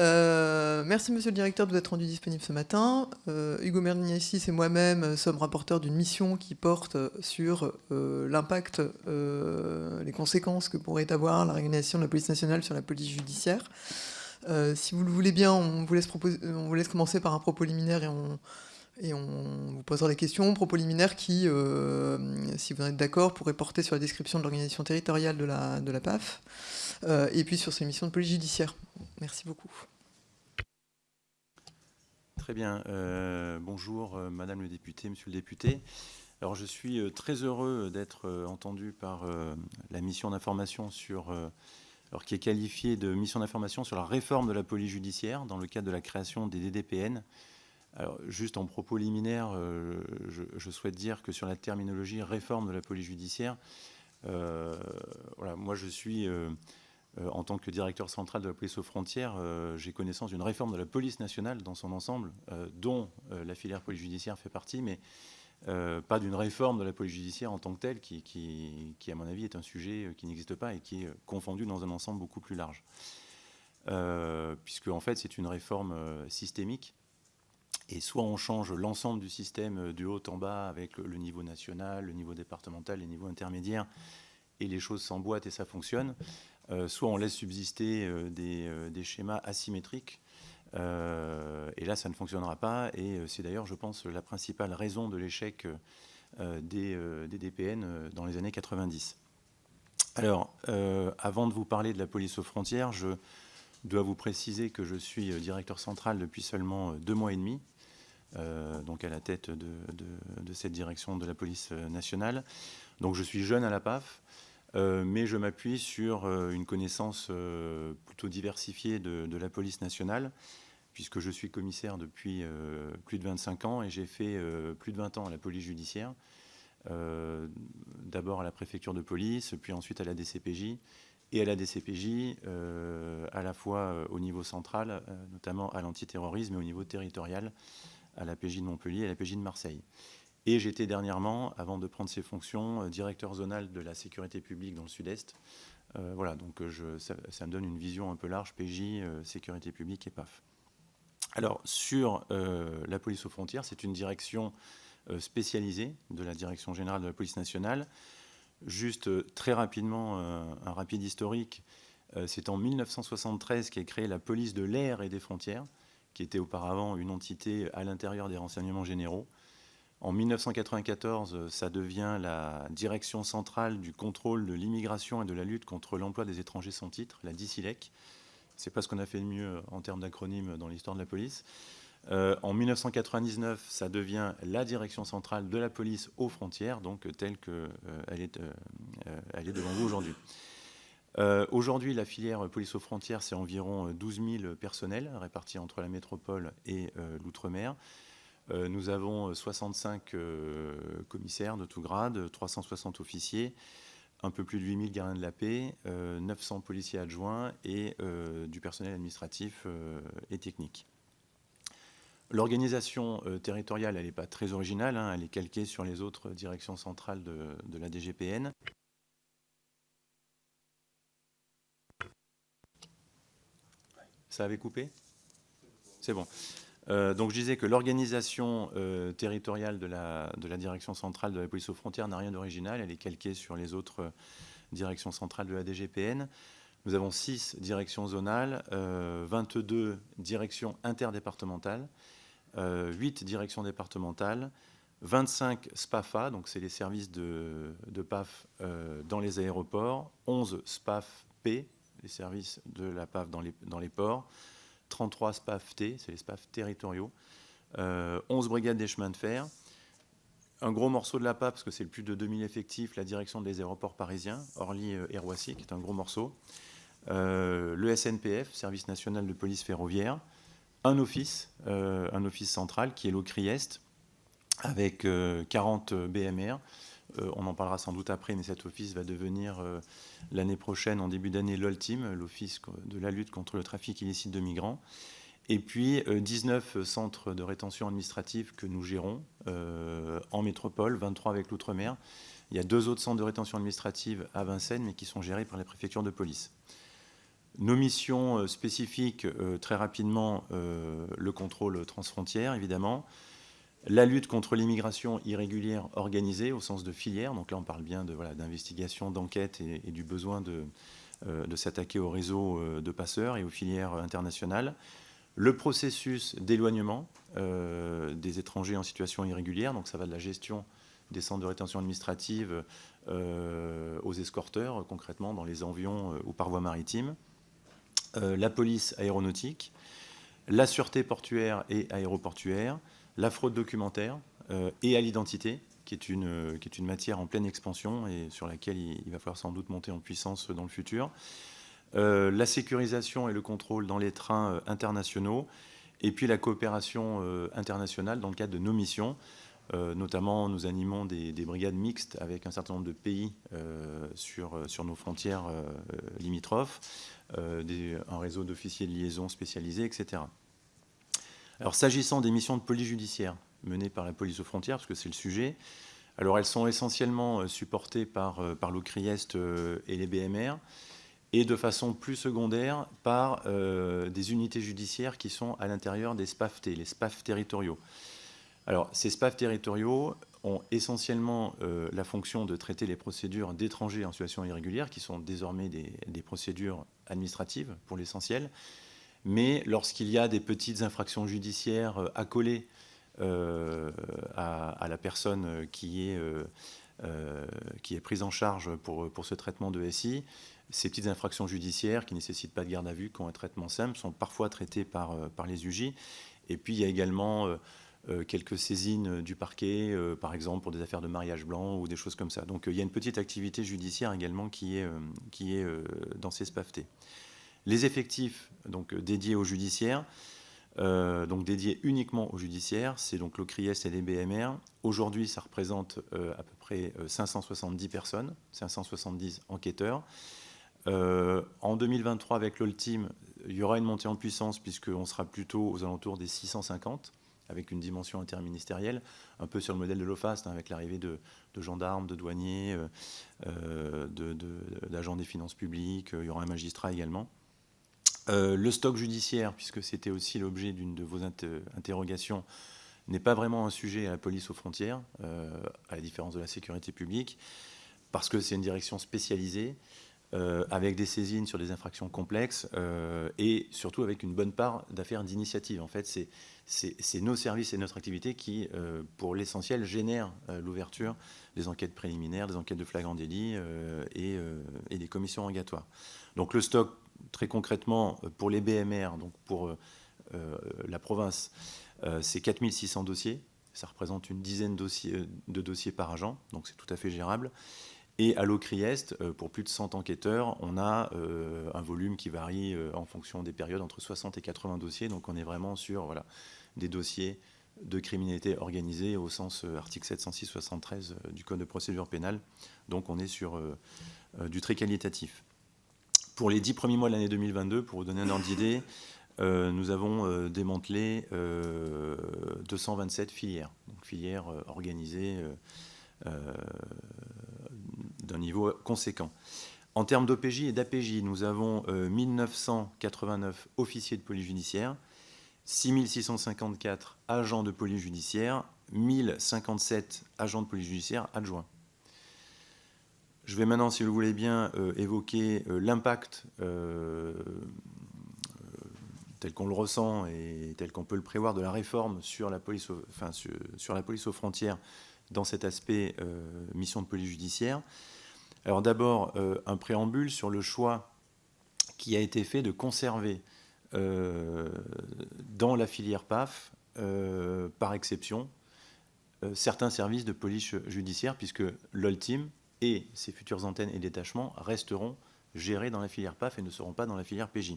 Euh, merci Monsieur le Directeur de vous être rendu disponible ce matin. Euh, Hugo Merniassis et moi-même sommes rapporteurs d'une mission qui porte sur euh, l'impact, les conséquences que pourrait avoir la régulation de la police nationale sur la police judiciaire. si vous le voulez bien, on vous laisse, commencer par un propos liminaire et on, vous posera des questions, propos liminaires qui, euh, si vous en êtes d'accord, pourraient porter sur la description de l'organisation territoriale de la, PAF, euh, et puis sur ses missions de police judiciaire. Merci beaucoup. Très bien. Euh, bonjour, Madame le député, Monsieur le député. Alors, je suis très heureux d'être entendu par la mission d'information sur... alors, qui est qualifiée de mission d'information sur la réforme de la police judiciaire dans le cadre de la création des DDPN, alors, juste en propos liminaire, euh, je, souhaite dire que sur la terminologie réforme de la police judiciaire, euh, voilà, moi je suis, euh, en tant que directeur central de la police aux frontières, j'ai connaissance d'une réforme de la police nationale dans son ensemble, dont la filière police judiciaire fait partie, mais pas d'une réforme de la police judiciaire en tant que telle, qui, à mon avis est un sujet qui n'existe pas et qui est confondu dans un ensemble beaucoup plus large. puisque en fait c'est une réforme systémique et soit on change l'ensemble du système euh, du haut en bas avec le niveau national, le niveau départemental, les niveaux intermédiaires, et les choses s'emboîtent et ça fonctionne, euh, soit on laisse subsister euh, des, schémas asymétriques, et là ça ne fonctionnera pas, et c'est d'ailleurs, je pense, la principale raison de l'échec des, DPN dans les années 90. Alors, avant de vous parler de la police aux frontières, je dois vous préciser que je suis directeur central depuis seulement deux mois et demi, euh, donc à la tête de, cette direction de la police euh, nationale. Donc je suis jeune à la PAF, euh, mais je m'appuie sur une connaissance plutôt diversifiée de, la police nationale, puisque je suis commissaire depuis plus de 25 ans et j'ai fait plus de 20 ans à la police judiciaire. D'abord à la préfecture de police, puis ensuite à la DCPJ, et à la DCPJ, à la fois au niveau central, notamment à l'antiterrorisme, et au niveau territorial, à la PJ de Montpellier et à la PJ de Marseille. Et j'étais dernièrement, avant de prendre ces fonctions, euh, directeur zonal de la sécurité publique dans le sud-est. Euh, voilà, donc euh, ça, me donne une vision un peu large, PJ, sécurité publique et PAF. Alors, sur la police aux frontières, c'est une direction spécialisée de la Direction générale de la police nationale. Juste très rapidement, un rapide historique, c'est en 1973 qu'est créée la police de l'air et des frontières qui était auparavant une entité à l'intérieur des renseignements généraux. En 1994, ça devient la direction centrale du contrôle de l'immigration et de la lutte contre l'emploi des étrangers sans titre, la DICILEC. C'est pas ce qu'on a fait de mieux en termes d'acronyme dans l'histoire de la police. Euh, en 1999, ça devient la direction centrale de la police aux frontières, donc telle qu'elle euh, est, euh, elle est devant vous aujourd'hui. Euh, aujourd'hui, la filière police aux frontières, c'est environ 12 euh, 000 personnels répartis entre la métropole et euh, l'outre-mer. Nous avons 65 commissaires de tout grade, 360 officiers, un peu plus de 8 000 gardiens de la paix, 900 policiers adjoints et du personnel administratif et technique. L'organisation territoriale, elle n'est pas très originale, hein, elle est calquée sur les autres directions centrales de la DGPN. Ça avait coupé? C'est bon. Euh, donc je disais que l'organisation euh, territoriale de la, direction centrale de la police aux frontières n'a rien d'original, elle est calquée sur les autres euh, directions centrales de la DGPN. Nous avons 6 directions zonales, 22 directions interdépartementales, 8 directions départementales, 25 SPAFA, donc c'est les services de, PAF dans les aéroports, 11 SPAF-P, les services de la PAF dans les ports, 33 SPAF-T, c'est les SPAF territoriaux, 11 euh, brigades des chemins de fer, un gros morceau de la PAF, parce que c'est plus de 2000 effectifs, la direction des aéroports parisiens, Orly et Roissy, qui est un gros morceau, euh, le SNPF, Service national de police ferroviaire, un office, euh, un office central qui est l'OCRIEST, avec 40 BMR, euh, on en parlera sans doute après, mais cet office va devenir euh, l'année prochaine, en début d'année, l'OLTIM, l'Office de la lutte contre le trafic illicite de migrants. Et puis 19 euh, centres de rétention administrative que nous gérons en métropole, 23 avec l'outre-mer. Il y a deux autres centres de rétention administrative à Vincennes, mais qui sont gérés par les préfectures de police. Nos missions spécifiques, très rapidement, le contrôle transfrontière, évidemment, la lutte contre l'immigration irrégulière organisée au sens de filière, donc là on parle bien d'investigation, voilà, d'enquête et, du besoin de, euh, de s'attaquer au réseau euh, de passeurs et aux filières internationales. Le processus d'éloignement euh, des étrangers en situation irrégulière, donc ça va de la gestion des centres de rétention administrative aux escorteurs, concrètement dans les avions ou par voie maritime, la police aéronautique, la sûreté portuaire et aéroportuaire, la fraude documentaire et à l'identité, qui est, une, qui est une matière en pleine expansion et sur laquelle il, va falloir sans doute monter en puissance dans le futur. Euh, la sécurisation et le contrôle dans les trains euh, internationaux, et puis la coopération euh, internationale dans le cadre de nos missions. notamment, nous animons des, brigades mixtes avec un certain nombre de pays sur, nos frontières limitrophes, un réseau d'officiers de liaison spécialisés, etc. Alors, s'agissant des missions de police judiciaire, menées par la police aux frontières, parce que c'est le sujet. Elles sont essentiellement euh, supportées par, euh, par l'OCRIEST euh, et les BMR, et de façon plus secondaire par des unités judiciaires qui sont à l'intérieur des SPAFT, les SPAF territoriaux. Alors ces SPAF territoriaux ont essentiellement la fonction de traiter les procédures d'étrangers en situation irrégulière, qui sont désormais des procédures administratives pour l'essentiel, mais lorsqu'il y a des petites infractions judiciaires accolées euh, à, la personne qui est, euh, euh, qui est prise en charge pour, pour ce traitement de SI. Ces petites infractions judiciaires qui ne nécessitent pas de garde à vue, qui ont un traitement simple, sont parfois traitées par, par les UJ. Et puis il y a également quelques saisines du parquet, par exemple pour des affaires de mariage blanc ou des choses comme ça. Donc il y a une petite activité judiciaire également qui est, qui est dans ces SPAFT. Les effectifs donc, dédiés aux judiciaires, euh, donc dédié uniquement aux judiciaires, c'est donc l'OCRIES et les BMR. Aujourd'hui, ça représente euh, à peu près 570 euh, personnes, 570 enquêteurs. en 2023, avec l'Oltim, il y aura une montée en puissance puisqu'on sera plutôt aux alentours des 650 avec une dimension interministérielle, un peu sur le modèle de l'OFAST, hein, avec l'arrivée de, gendarmes, de douaniers, d'agents des finances publiques, il y aura un magistrat également. Euh, le stock judiciaire, puisque c'était aussi l'objet d'une de vos interrogations, n'est pas vraiment un sujet à la police aux frontières, euh, à la différence de la sécurité publique, parce que c'est une direction spécialisée, euh, avec des saisines sur des infractions complexes, et surtout avec une bonne part d'affaires d'initiative. En fait, c'est nos services et notre activité qui, pour l'essentiel, génèrent l'ouverture des enquêtes préliminaires, des enquêtes de flagrant délit et, et des commissions rogatoires. Donc le stock très concrètement, euh, pour les BMR, donc pour euh, euh, la province, c'est 4600 dossiers. Ça représente une dizaine de dossiers par agent, donc c'est tout à fait gérable. Et à l'OCRIEST, pour plus de 100 enquêteurs, on a un volume qui varie en fonction des périodes entre 60 et 80 dossiers. Donc on est vraiment sur voilà, des dossiers de criminalité organisée au sens article 706-73 du Code de procédure pénale. Donc on est sur du très qualitatif. Pour les dix premiers mois de l'année 2022, pour vous donner un ordre d'idée, euh, nous avons euh, démantelé 227 euh, filières, donc filières organisées d'un niveau conséquent. En termes d'OPJ et d'APJ, nous avons 1989 officiers de police judiciaire, 6654 agents de police judiciaire, 1057 agents de police judiciaire adjoints. Je vais maintenant, si vous voulez bien, euh, évoquer euh, l'impact euh, tel qu'on le ressent et tel qu'on peut le prévoir de la réforme sur la police, enfin, sur, la police aux frontières dans cet aspect mission de police judiciaire. Alors d'abord, un préambule sur le choix qui a été fait de conserver dans la filière PAF, par exception, certains services de police judiciaire, puisque l'Oltim, et ces futures antennes et détachements resteront gérés dans la filière PAF et ne seront pas dans la filière PJ.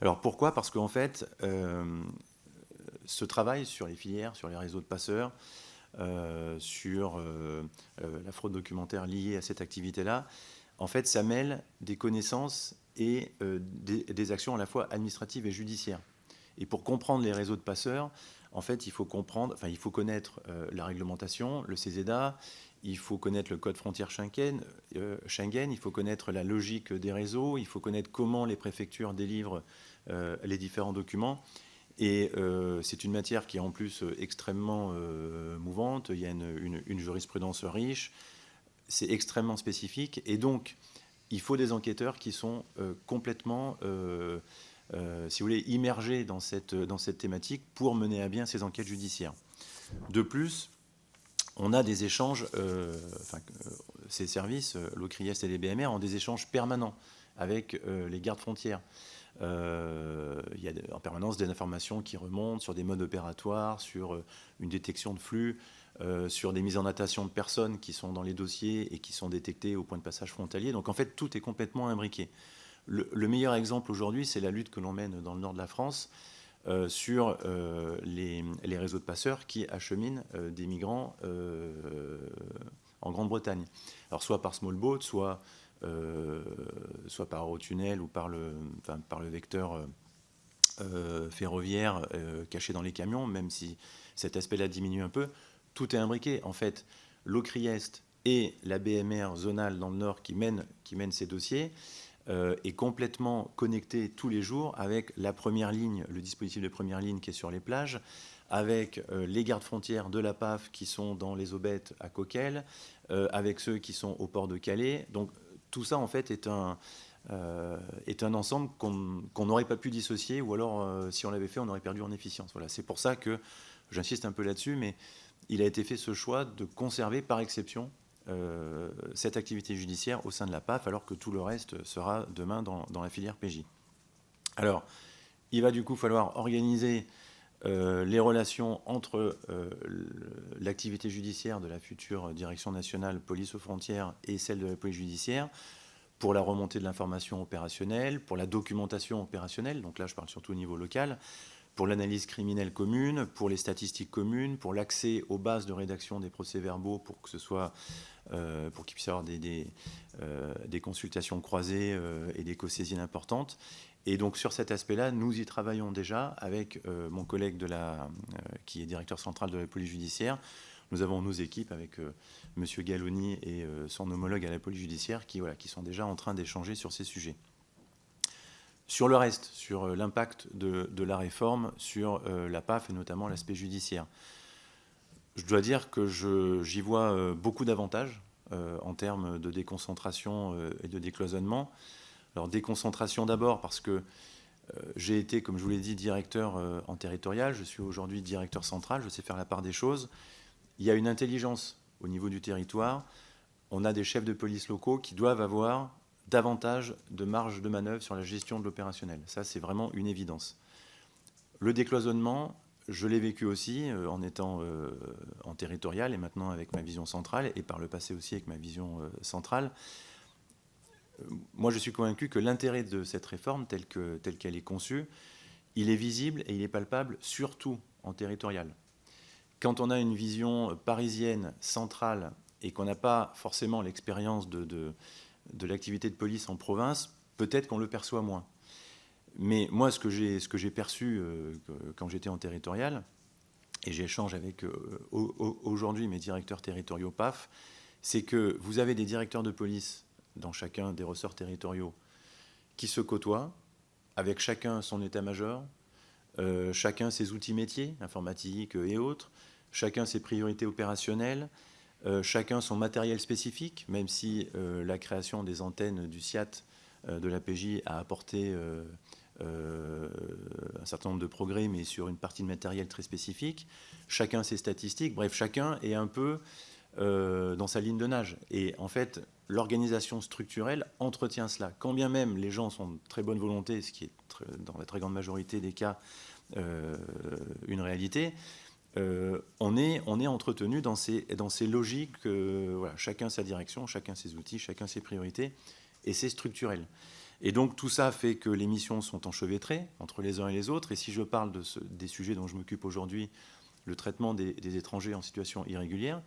Alors pourquoi? Parce qu'en fait, euh, ce travail sur les filières, sur les réseaux de passeurs, euh, sur euh, la fraude documentaire liée à cette activité-là, en fait, ça mêle des connaissances et des, actions à la fois administratives et judiciaires. Et pour comprendre les réseaux de passeurs, en fait, il faut comprendre, enfin, il faut connaître la réglementation, le CESEDA, il faut connaître le code frontière Schengen, Schengen, il faut connaître la logique des réseaux, il faut connaître comment les préfectures délivrent les différents documents. Et c'est une matière qui est en plus extrêmement mouvante, il y a une jurisprudence riche, c'est extrêmement spécifique. Et donc, il faut des enquêteurs qui sont euh, complètement, euh, euh, si vous voulez, immergés dans cette, dans cette thématique pour mener à bien ces enquêtes judiciaires. De plus, on a des échanges, enfin, ces services, l'OCRIES et les BMR, ont des échanges permanents avec les gardes frontières. il y a en permanence des informations qui remontent sur des modes opératoires, sur une détection de flux, euh, sur des mises en natation de personnes qui sont dans les dossiers et qui sont détectées au point de passage frontalier. Donc en fait, tout est complètement imbriqué. Le, meilleur exemple aujourd'hui, c'est la lutte que l'on mène dans le nord de la France euh, sur euh, les, réseaux de passeurs qui acheminent des migrants en Grande-Bretagne. Alors soit par small boat, soit, soit par tunnel ou par le, par le vecteur ferroviaire caché dans les camions, même si cet aspect-là diminue un peu tout est imbriqué. En fait, l'OCRIEST et la BMR zonale dans le Nord qui mène, qui mène ces dossiers euh, est complètement connecté tous les jours avec la première ligne, le dispositif de première ligne qui est sur les plages, avec euh, les gardes frontières de la PAF qui sont dans les aubettes à Coquel, euh, avec ceux qui sont au port de Calais. Donc tout ça, en fait, est un, est un ensemble qu'on n'aurait pas pu dissocier, ou alors, si on l'avait fait, on aurait perdu en efficience. Voilà, c'est pour ça que j'insiste un peu là-dessus, mais il a été fait ce choix de conserver par exception cette activité judiciaire au sein de la PAF, alors que tout le reste sera demain dans, la filière PJ. Alors, il va du coup falloir organiser euh, les relations entre euh, l'activité judiciaire de la future direction nationale police aux frontières et celle de la police judiciaire pour la remontée de l'information opérationnelle, pour la documentation opérationnelle, donc là je parle surtout au niveau local, pour l'analyse criminelle commune, pour les statistiques communes, pour l'accès aux bases de rédaction des procès-verbaux, pour que ce soit, euh, pour qu'il puisse y avoir des, des, euh, consultations croisées euh, et des co-saisines importantes. Et donc sur cet aspect-là, nous y travaillons déjà avec mon collègue de la, qui est directeur central de la police judiciaire. Nous avons nos équipes avec M. Galloni et son homologue à la police judiciaire qui, voilà, qui sont déjà en train d'échanger sur ces sujets. Sur le reste, sur euh, l'impact de, la réforme sur euh, la PAF et notamment l'aspect judiciaire, je dois dire que j'y vois euh, beaucoup d'avantages en termes de déconcentration et de décloisonnement. Alors déconcentration d'abord parce que j'ai été, comme je vous l'ai dit, directeur en territorial, je suis aujourd'hui directeur central, je sais faire la part des choses. Il y a une intelligence au niveau du territoire. On a des chefs de police locaux qui doivent avoir davantage de marge de manœuvre sur la gestion de l'opérationnel. Ça, c'est vraiment une évidence. Le décloisonnement, je l'ai vécu aussi euh, en étant euh, en territorial et maintenant avec ma vision centrale et par le passé aussi avec ma vision euh, centrale. moi, je suis convaincu que l'intérêt de cette réforme, telle qu'elle est conçue, il est visible et il est palpable surtout en territorial. Quand on a une vision parisienne, centrale, et qu'on n'a pas forcément l'expérience de l'activité de police en province, peut-être qu'on le perçoit moins. Mais moi, ce que j'ai perçu euh, quand j'étais en territorial, et j'échange avec euh, aujourd'hui mes directeurs territoriaux PAF, c'est que vous avez des directeurs de police dans chacun des ressorts territoriaux qui se côtoient, avec chacun son état-major, euh, chacun ses outils métiers, informatique et autres, chacun ses priorités opérationnelles, chacun son matériel spécifique, même si euh, la création des antennes du SIAT euh, de la PJ a apporté un certain nombre de progrès, mais sur une partie de matériel très spécifique. Chacun ses statistiques, bref, chacun est un peu dans sa ligne de nage. Et en fait, l'organisation structurelle entretient cela. Quand bien même les gens sont de très bonne volonté, ce qui est dans la très grande majorité des cas une réalité, euh, on, est, on est entretenu dans ces, dans ces logiques, euh, voilà, chacun sa direction, chacun ses outils, chacun ses priorités, et c'est structurel. Et donc tout ça fait que les missions sont enchevêtrées entre les uns et les autres, et si je parle de des sujets dont je m'occupe aujourd'hui, le traitement des, étrangers en situation irrégulière,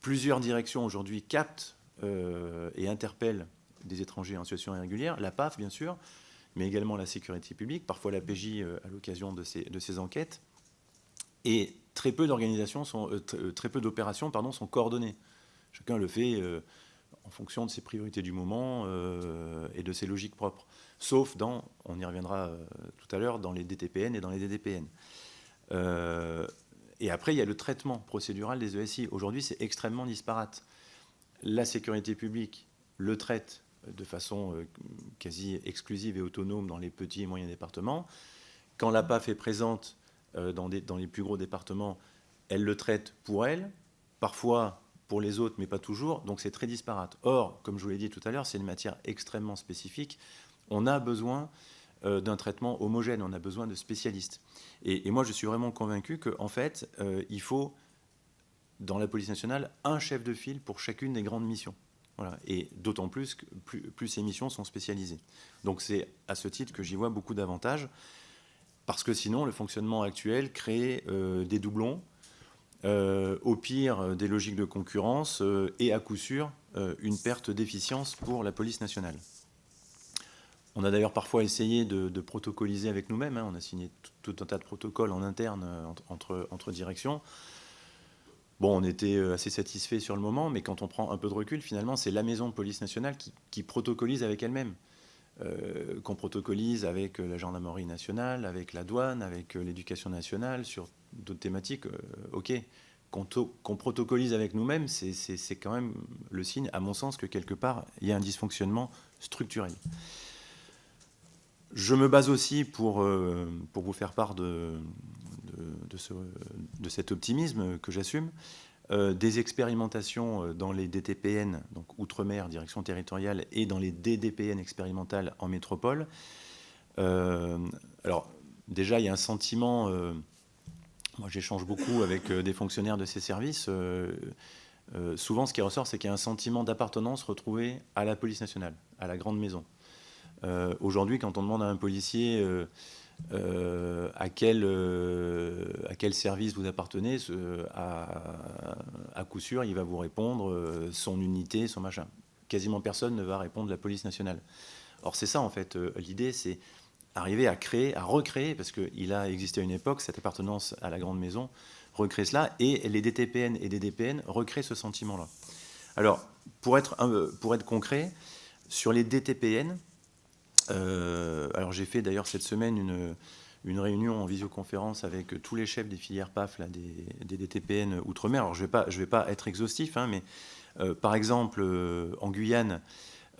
plusieurs directions aujourd'hui captent euh, et interpellent des étrangers en situation irrégulière, la PAF bien sûr, mais également la sécurité publique, parfois la PJ à l'occasion de ces, de ces enquêtes. Et très peu d'organisations sont, euh, euh, très peu d'opérations pardon, sont coordonnées. Chacun le fait en fonction de ses priorités du moment et de ses logiques propres. Sauf dans, on y reviendra tout à l'heure, dans les DTPN et dans les DDPN. et après, il y a le traitement procédural des ESI. Aujourd'hui, c'est extrêmement disparate. La sécurité publique le traite de façon euh, quasi exclusive et autonome dans les petits et moyens départements. Quand la PAF est présente euh, dans, les plus gros départements, elle le traite pour elle, parfois pour les autres, mais pas toujours, donc c'est très disparate. Or, comme je vous l'ai dit tout à l'heure, c'est une matière extrêmement spécifique. On a besoin euh, d'un traitement homogène, on a besoin de spécialistes. Et, moi, je suis vraiment convaincu qu'en fait, il faut, dans la police nationale, un chef de file pour chacune des grandes missions. Et d'autant plus que plus, ces missions sont spécialisées. Donc c'est à ce titre que j'y vois beaucoup d'avantages, parce que sinon le fonctionnement actuel crée euh, des doublons, euh, au pire euh, des logiques de concurrence et à coup sûr une perte d'efficience pour la police nationale. On a d'ailleurs parfois essayé de, protocoliser avec nous-mêmes, hein. on a signé tout, un tas de protocoles en interne entre, directions. Bon, on était assez satisfait sur le moment, mais quand on prend un peu de recul, finalement, c'est la maison de police nationale qui, protocolise avec elle-même. Euh, qu'on protocolise avec euh, la gendarmerie nationale, avec la douane, avec l'éducation nationale, sur d'autres thématiques, ok. Qu'on protocolise avec nous-mêmes, c'est quand même le signe, à mon sens, que quelque part, il y a un dysfonctionnement structurel. Je me base aussi pour, pour vous faire part de, de, cet optimisme que j'assume, euh, des expérimentations euh, dans les DTPN, donc Outre-mer, direction territoriale, et dans les DDPN expérimentales en métropole. Euh, alors, déjà, il y a un sentiment, moi j'échange beaucoup avec des fonctionnaires de ces services, souvent ce qui ressort, c'est qu'il y a un sentiment d'appartenance retrouvé à la police nationale, à la grande maison. Aujourd'hui, quand on demande à un policier euh, à, quel, euh, à quel service vous appartenez, à, coup sûr, il va vous répondre euh, son unité, son machin. Quasiment personne ne va répondre la police nationale. Or, c'est ça, en fait, l'idée, c'est arriver à créer, à recréer, parce qu'il a existé à une époque, cette appartenance à la grande maison, recréer cela, et les DTPN et DDPN recréent ce sentiment-là. Alors, pour être, pour être concret, sur les DTPN, euh, alors j'ai fait d'ailleurs cette semaine une, une, réunion en visioconférence avec tous les chefs des filières PAF là, des, DTPN Outre-mer. Alors je ne vais, vais pas être exhaustif, hein, mais euh, par exemple euh, en Guyane,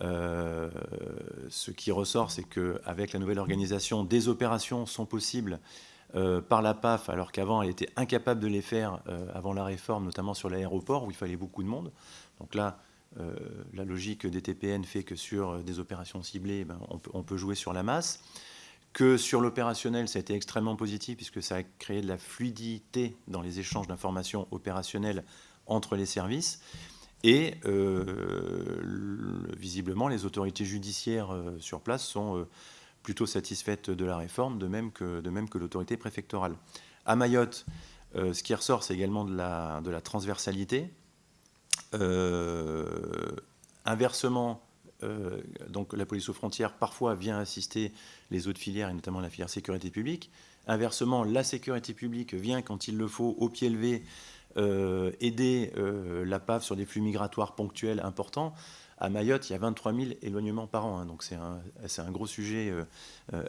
ce qui ressort, c'est qu'avec la nouvelle organisation, des opérations sont possibles par la PAF, alors qu'avant elle était incapable de les faire avant la réforme, notamment sur l'aéroport où il fallait beaucoup de monde. Donc là, euh, la logique des TPN fait que sur des opérations ciblées, ben, on, peut, jouer sur la masse. Que sur l'opérationnel, ça a été extrêmement positif puisque ça a créé de la fluidité dans les échanges d'informations opérationnelles entre les services. Et euh, visiblement, les autorités judiciaires euh, sur place sont plutôt satisfaites de la réforme, de même que, l'autorité préfectorale. À Mayotte, ce qui ressort, c'est également de la transversalité. Euh, inversement, euh, donc la police aux frontières parfois vient assister les autres filières, et notamment la filière sécurité publique. Inversement, la sécurité publique vient, quand il le faut, au pied levé, euh, aider la PAF sur des flux migratoires ponctuels importants. À Mayotte, il y a 23 000 éloignements par an, hein, donc c'est un, un, gros sujet,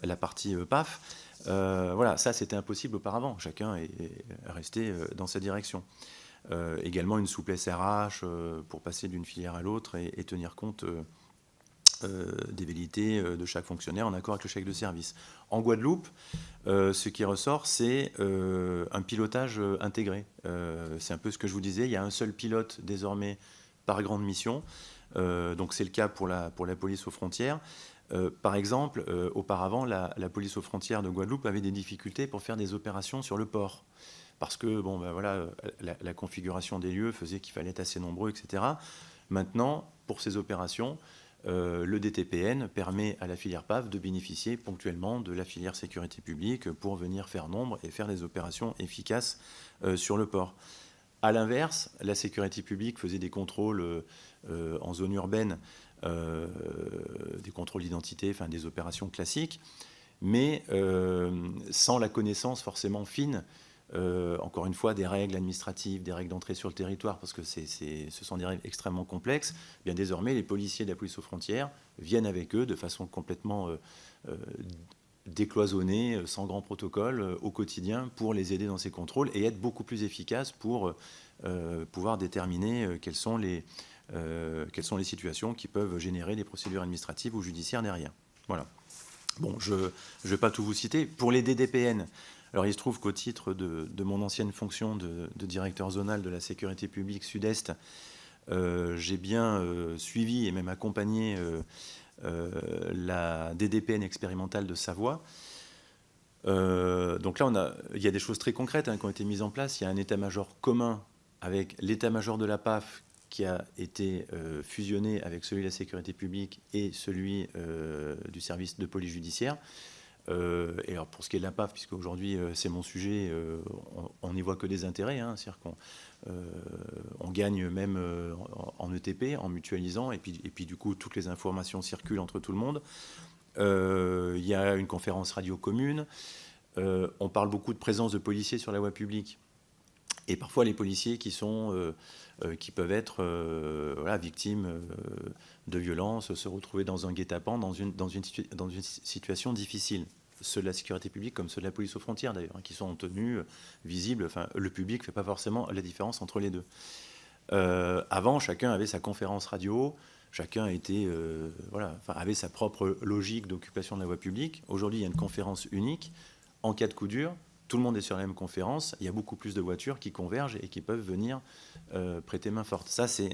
la partie PAF. voilà, ça c'était impossible auparavant, chacun est resté dans sa direction. Euh, également une souplesse RH euh, pour passer d'une filière à l'autre et, tenir compte euh, des vérités de chaque fonctionnaire en accord avec le chèque de service. En Guadeloupe, ce qui ressort, c'est un pilotage intégré. c'est un peu ce que je vous disais, il y a un seul pilote désormais par grande mission. donc c'est le cas pour la, pour la police aux frontières. par exemple, auparavant, la, police aux frontières de Guadeloupe avait des difficultés pour faire des opérations sur le port parce que bon, ben voilà, la, configuration des lieux faisait qu'il fallait être assez nombreux, etc. Maintenant, pour ces opérations, euh, le DTPN permet à la filière PAF de bénéficier ponctuellement de la filière sécurité publique pour venir faire nombre et faire des opérations efficaces euh, sur le port. A l'inverse, la sécurité publique faisait des contrôles euh, en zone urbaine, des contrôles d'identité, enfin des opérations classiques, mais sans la connaissance forcément fine encore une fois, des règles administratives, des règles d'entrée sur le territoire, parce que ce sont des règles extrêmement complexes, eh bien désormais, les policiers de la police aux frontières viennent avec eux de façon complètement décloisonnée, sans grand protocole, au quotidien, pour les aider dans ces contrôles et être beaucoup plus efficaces pour pouvoir déterminer quelles sont les euh, quelles sont les situations qui peuvent générer des procédures administratives ou judiciaires derrière. Voilà. Bon, je ne vais pas tout vous citer. Pour les DDPN, alors il se trouve qu'au titre de, mon ancienne fonction de, directeur zonal de la sécurité publique Sud-Est, euh, j'ai bien euh, suivi et même accompagné la DDPN expérimentale de Savoie. donc là, on a, il y a des choses très concrètes hein, qui ont été mises en place. Il y a un état-major commun avec l'état-major de la PAF qui a été euh, fusionné avec celui de la sécurité publique et celui euh, du service de police judiciaire. Euh, et alors pour ce qui est de la PAF, puisque aujourd'hui c'est mon sujet, on n'y voit que des intérêts, hein, c'est-à-dire qu'on on gagne même en, ETP, en mutualisant, et puis, et puis du coup toutes les informations circulent entre tout le monde. Il y a une conférence radio commune. on parle beaucoup de présence de policiers sur la voie publique. Et parfois les policiers qui sont euh, qui peuvent être euh, victimes euh, de violences, se retrouver dans un guet-apens, dans une, dans, une, situation difficile ceux de la sécurité publique comme ceux de la police aux frontières d'ailleurs, hein, qui sont en tenue visible. Enfin, le public ne fait pas forcément la différence entre les deux. avant, chacun avait sa conférence radio, chacun avait sa propre logique d'occupation de la voie publique. Aujourd'hui, il y a une conférence unique. En cas de coup dur, tout le monde est sur la même conférence, il y a beaucoup plus de voitures qui convergent et qui peuvent venir euh, prêter main forte. Ça, euh,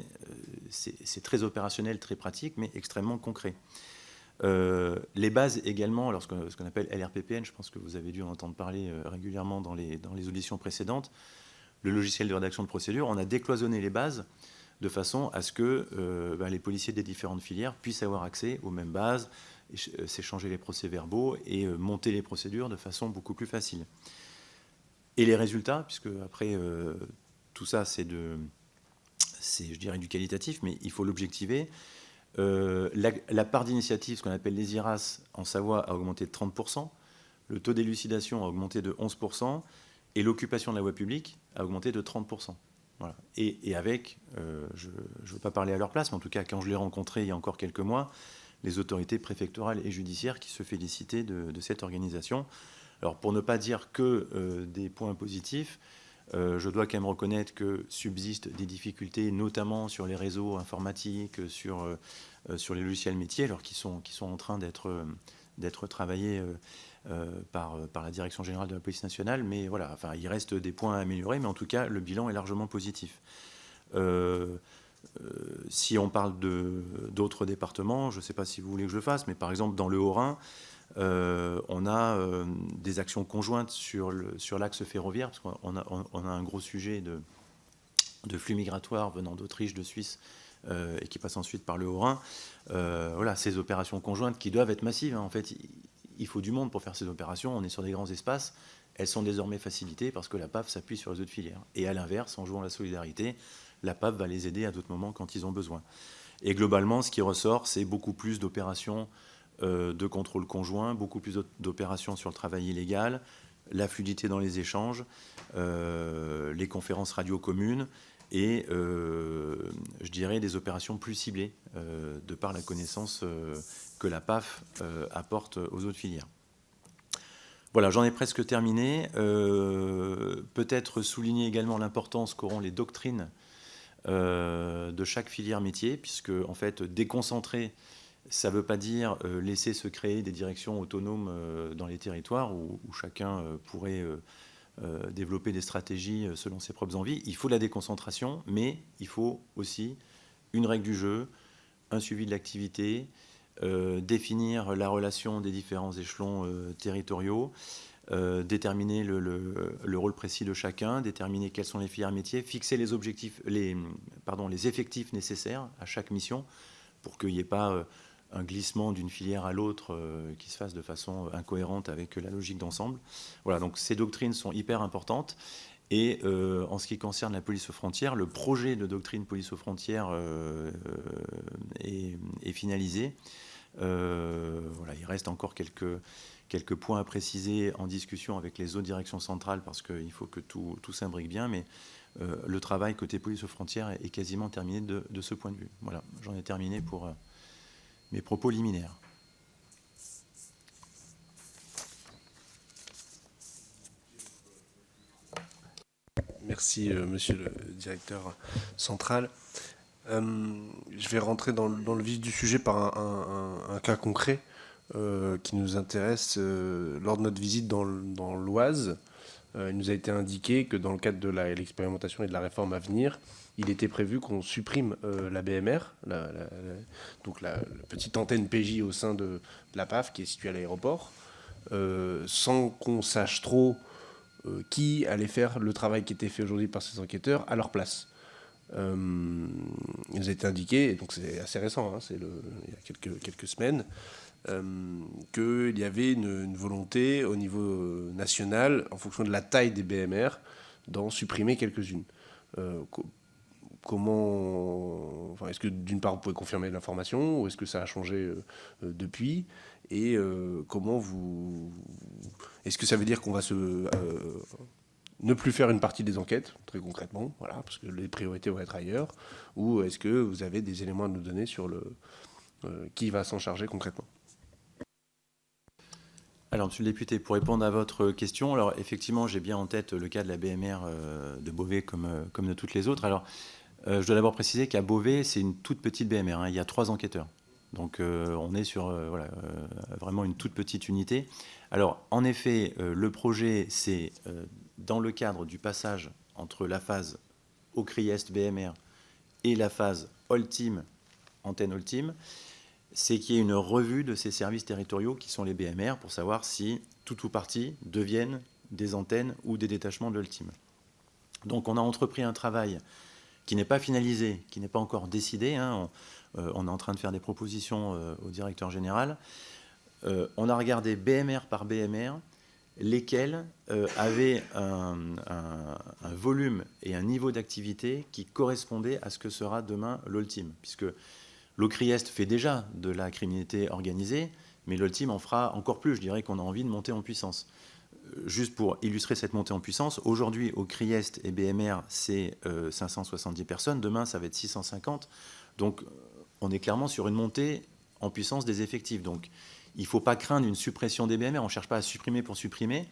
c'est très opérationnel, très pratique, mais extrêmement concret. Euh, les bases également, ce qu'on appelle LRPPN, je pense que vous avez dû en entendre parler régulièrement dans les, dans les auditions précédentes, le logiciel de rédaction de procédure, on a décloisonné les bases de façon à ce que ben, les policiers des différentes filières puissent avoir accès aux mêmes bases, s'échanger les procès-verbaux et monter les procédures de façon beaucoup plus facile. Et les résultats, puisque après, euh, tout ça, c'est de, c'est, je dirais, du qualitatif, mais il faut l'objectiver. Euh, la, part d'initiative, ce qu'on appelle les IRAS en Savoie, a augmenté de 30%, le taux d'élucidation a augmenté de 11%, et l'occupation de la voie publique a augmenté de 30%. Voilà. Et, avec, euh, je ne veux pas parler à leur place, mais en tout cas, quand je l'ai rencontré il y a encore quelques mois, les autorités préfectorales et judiciaires qui se félicitaient de cette organisation. Alors pour ne pas dire que euh, des points positifs, euh, je dois quand même reconnaître que subsistent des difficultés, notamment sur les réseaux informatiques, sur, euh, sur les logiciels métiers, alors qui sont, qui sont en train d'être d'être travaillés par, par la Direction générale de la police nationale. Mais voilà, enfin, il reste des points à améliorer, mais en tout cas, le bilan est largement positif. si on parle d'autres départements, je ne sais pas si vous voulez que je fasse, mais par exemple dans le Haut-Rhin, euh, on a euh, des actions conjointes sur l'axe ferroviaire, parce qu'on a, on a, un gros sujet de, flux migratoires venant d'Autriche, de Suisse, euh, et qui passent ensuite par le Haut-Rhin. voilà, ces opérations conjointes qui doivent être massives. Hein. En fait, il faut du monde pour faire ces opérations. On est sur des grands espaces. Elles sont désormais facilitées parce que la PAF s'appuie sur les autres filières. Et à l'inverse, en jouant la solidarité, la PAF va les aider à d'autres moments quand ils ont besoin. Et globalement, ce qui ressort, c'est beaucoup plus d'opérations de contrôle conjoint, beaucoup plus d'opérations sur le travail illégal, la fluidité dans les échanges, euh, les conférences radio communes et, euh, je dirais, des opérations plus ciblées de par la connaissance que la PAF apporte aux autres filières. Voilà, j'en ai presque terminé. Peut-être souligner également l'importance qu'auront les doctrines de chaque filière métier, puisque en fait, déconcentrer ça ne veut pas dire euh, laisser se créer des directions autonomes euh, dans les territoires où, chacun euh, pourrait développer des stratégies selon ses propres envies. Il faut de la déconcentration, mais il faut aussi une règle du jeu, un suivi de l'activité, définir la relation des différents échelons territoriaux, déterminer le, rôle précis de chacun, déterminer quels sont les filières métiers, fixer les objectifs, les effectifs nécessaires à chaque mission pour qu'il n'y ait pas un glissement d'une filière à l'autre euh, qui se fasse de façon incohérente avec la logique d'ensemble. Voilà, donc ces doctrines sont hyper importantes. Et euh, en ce qui concerne la police aux frontières, le projet de doctrine police aux frontières euh, est, finalisé. voilà, il reste encore quelques, quelques points à préciser en discussion avec les autres directions centrales parce qu'il faut que tout, tout s'imbrique bien, mais le travail côté police aux frontières est, quasiment terminé de, de, ce point de vue. Voilà, j'en ai terminé pour mes propos liminaires. Merci, euh, monsieur le directeur central. Euh, je vais rentrer dans, le vif du sujet par un, cas concret euh, qui nous intéresse. lors de notre visite dans, l'Oise, il nous a été indiqué que dans le cadre de l'expérimentation et de la réforme à venir, il était prévu qu'on supprime la BMR, donc la, petite antenne PJ au sein de, la PAF qui est située à l'aéroport, sans qu'on sache trop euh, qui allait faire le travail qui était fait aujourd'hui par ces enquêteurs à leur place. Euh, il nous a été indiqué, et donc c'est assez récent, hein, c'est il y a quelques, semaines, euh, qu'il y avait une, volonté au niveau national, en fonction de la taille des BMR, d'en supprimer quelques-unes. Comment, enfin, est-ce que d'une part vous pouvez confirmer l'information, ou est-ce que ça a changé depuis et euh, comment vous... Est-ce que ça veut dire qu'on va se... Euh, ne plus faire une partie des enquêtes, très concrètement, voilà, parce que les priorités vont être ailleurs, ou est-ce que vous avez des éléments à nous donner sur le euh, qui va s'en charger concrètement? Alors, Monsieur le député, pour répondre à votre question, alors effectivement, j'ai bien en tête le cas de la BMR de Beauvais comme, comme de toutes les autres. Alors, je dois d'abord préciser qu'à Beauvais, c'est une toute petite BMR. Hein. il y a trois enquêteurs. Donc euh, on est sur euh, euh, vraiment une toute petite unité. Alors en effet, le projet, c'est dans le cadre du passage entre la phase OCRIEST BMR et la phase Ultime, antenne Ultime, c'est qu'il y ait une revue de ces services territoriaux qui sont les BMR pour savoir si tout ou partie deviennent des antennes ou des détachements de l'Ultime. Donc on a entrepris un travail qui n'est pas finalisé, qui n'est pas encore décidé. Hein. Euh, on est en train de faire des propositions euh, au directeur général. Euh, on a regardé BMR par BMR lesquels avaient un, volume et un niveau d'activité qui correspondaient à ce que sera demain l'Ultime. Puisque l'OCRIEST fait déjà de la criminalité organisée, mais l'Ultime en fera encore plus. Je dirais qu'on a envie de monter en puissance. Juste pour illustrer cette montée en puissance, aujourd'hui au CRIEST et BMR, c'est 570 personnes, demain ça va être 650. Donc on est clairement sur une montée en puissance des effectifs. Donc, il ne faut pas craindre une suppression des BMR. On ne cherche pas à supprimer pour supprimer.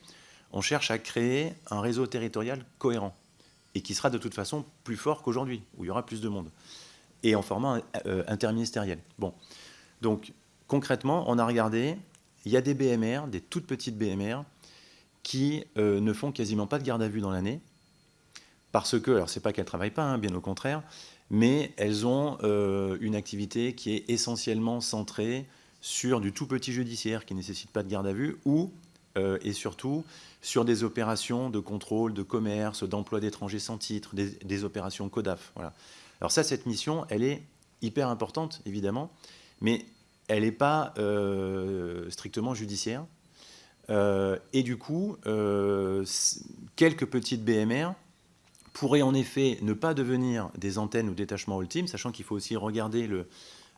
On cherche à créer un réseau territorial cohérent et qui sera de toute façon plus fort qu'aujourd'hui, où il y aura plus de monde, et en format euh, interministériel. Bon, donc concrètement, on a regardé, il y a des BMR, des toutes petites BMR, qui euh, ne font quasiment pas de garde à vue dans l'année, parce que, alors c'est pas qu'elles ne travaillent pas, hein, bien au contraire, mais elles ont euh, une activité qui est essentiellement centrée sur du tout petit judiciaire qui ne nécessite pas de garde à vue ou, euh, et surtout, sur des opérations de contrôle, de commerce, d'emploi d'étrangers sans titre, des, opérations CODAF. Voilà. Alors ça, cette mission, elle est hyper importante, évidemment, mais elle n'est pas strictement judiciaire. Et du coup, quelques petites BMR pourraient en effet ne pas devenir des antennes ou détachements ultimes, sachant qu'il faut aussi regarder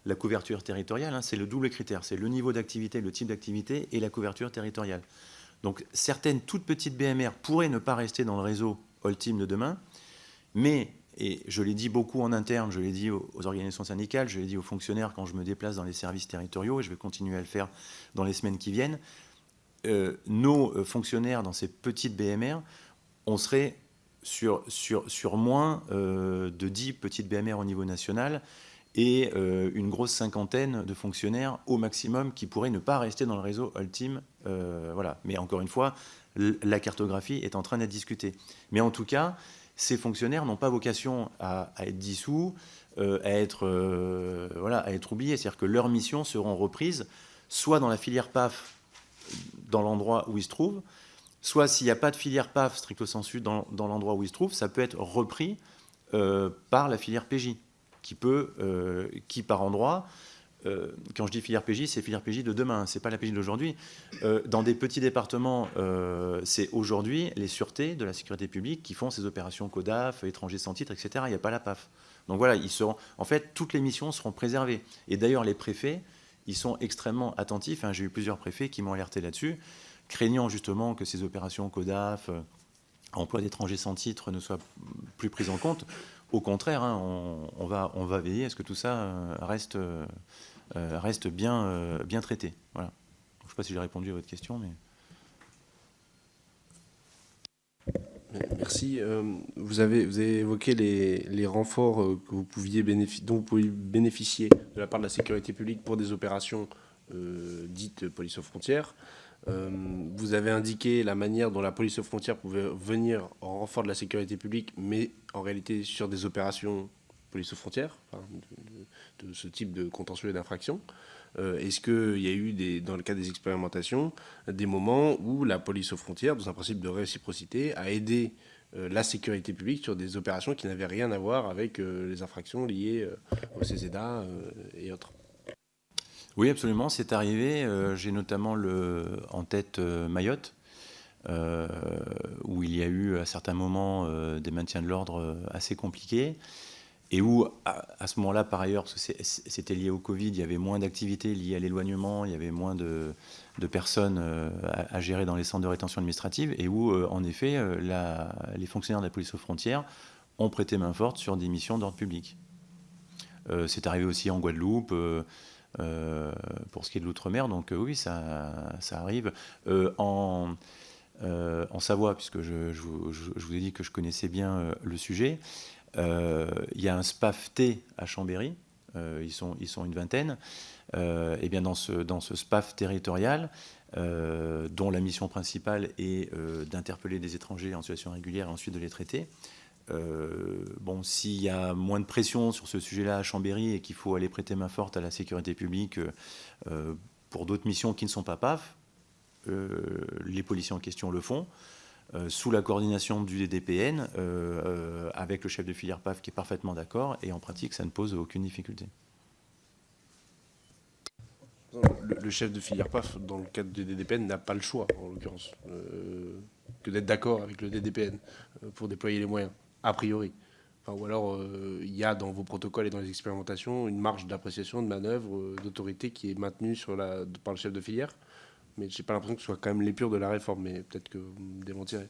la couverture territoriale. Hein. c'est le double critère, c'est le niveau d'activité, le type d'activité et la couverture territoriale. Donc certaines toutes petites BMR pourraient ne pas rester dans le réseau ultime de demain, mais, et je l'ai dit beaucoup en interne, je l'ai dit aux, organisations syndicales, je l'ai dit aux fonctionnaires quand je me déplace dans les services territoriaux, et je vais continuer à le faire dans les semaines qui viennent, euh, nos euh, fonctionnaires dans ces petites BMR, on serait sur, sur, sur moins euh, de 10 petites BMR au niveau national et une grosse cinquantaine de fonctionnaires au maximum qui pourraient ne pas rester dans le réseau. Euh, voilà. Mais encore une fois, la cartographie est en train d'être discutée. Mais en tout cas, ces fonctionnaires n'ont pas vocation à, être dissous, à, être, voilà, à être oubliés. C'est-à-dire que leurs missions seront reprises soit dans la filière PAF, dans l'endroit où ils se trouvent, soit s'il n'y a pas de filière PAF stricto sensu dans, dans l'endroit où il se trouve, ça peut être repris euh, par la filière PJ, qui peut, euh, qui par endroit, euh, quand je dis filière PJ, c'est filière PJ de demain, c'est pas la PJ d'aujourd'hui. dans des petits départements, c'est aujourd'hui les sûretés de la sécurité publique qui font ces opérations CODAF, étrangers sans titre, etc. Il n'y a pas la PAF. Donc voilà, ils seront, en fait, toutes les missions seront préservées. Et d'ailleurs, les préfets, ils sont extrêmement attentifs. Hein. J'ai eu plusieurs préfets qui m'ont alerté là-dessus, craignant justement que ces opérations CODAF, emploi d'étrangers sans titre ne soient plus prises en compte. Au contraire, hein, on, va, veiller à ce que tout ça reste, reste bien, bien traité. Voilà. Je ne sais pas si j'ai répondu à votre question, mais... Merci. Euh, vous, avez, évoqué les, renforts euh, que vous pouviez dont vous pouviez bénéficier de la part de la sécurité publique pour des opérations euh, dites police aux frontières. vous avez indiqué la manière dont la police aux frontières pouvait venir en renfort de la sécurité publique, mais en réalité sur des opérations police aux frontières, de, ce type de contentieux et d'infraction. Est-ce qu'il y a eu, des, dans le cas des expérimentations, des moments où la police aux frontières, dans un principe de réciprocité, a aidé la sécurité publique sur des opérations qui n'avaient rien à voir avec euh, les infractions liées au CESEDA et autres Oui, absolument, c'est arrivé. J'ai notamment en tête Mayotte, où il y a eu à certains moments des maintiens de l'ordre assez compliqués et où, à, ce moment-là, par ailleurs, c'était lié au Covid, il y avait moins d'activités liées à l'éloignement, il y avait moins de, personnes euh, à, gérer dans les centres de rétention administrative, et où, euh, en effet, euh, les fonctionnaires de la police aux frontières ont prêté main forte sur des missions d'ordre public. C'est arrivé aussi en Guadeloupe, pour ce qui est de l'outre-mer, donc oui, ça, arrive. En, Savoie, puisque je, vous, ai dit que je connaissais bien le sujet, il y a un SPAF-T à Chambéry, euh, ils, sont, ils sont une vingtaine. Euh, et bien dans ce, dans ce SPAF territorial, dont la mission principale est d'interpeller des étrangers en situation régulière et ensuite de les traiter. bon, s'il y a moins de pression sur ce sujet-là à Chambéry et qu'il faut aller prêter main forte à la sécurité publique pour d'autres missions qui ne sont pas PAF, les policiers en question le font. Euh, sous la coordination du DDPN, euh, euh, avec le chef de filière PAF qui est parfaitement d'accord, et en pratique, ça ne pose aucune difficulté. Le, chef de filière PAF, dans le cadre du DDPN, n'a pas le choix, en l'occurrence, que d'être d'accord avec le DDPN pour déployer les moyens, a priori. ou alors, il y a dans vos protocoles et dans les expérimentations une marge d'appréciation, de manœuvre, d'autorité qui est maintenue par le chef de filière mais j'ai pas l'impression que ce soit quand même l'épure de la réforme, mais peut-être que vous me démentirez.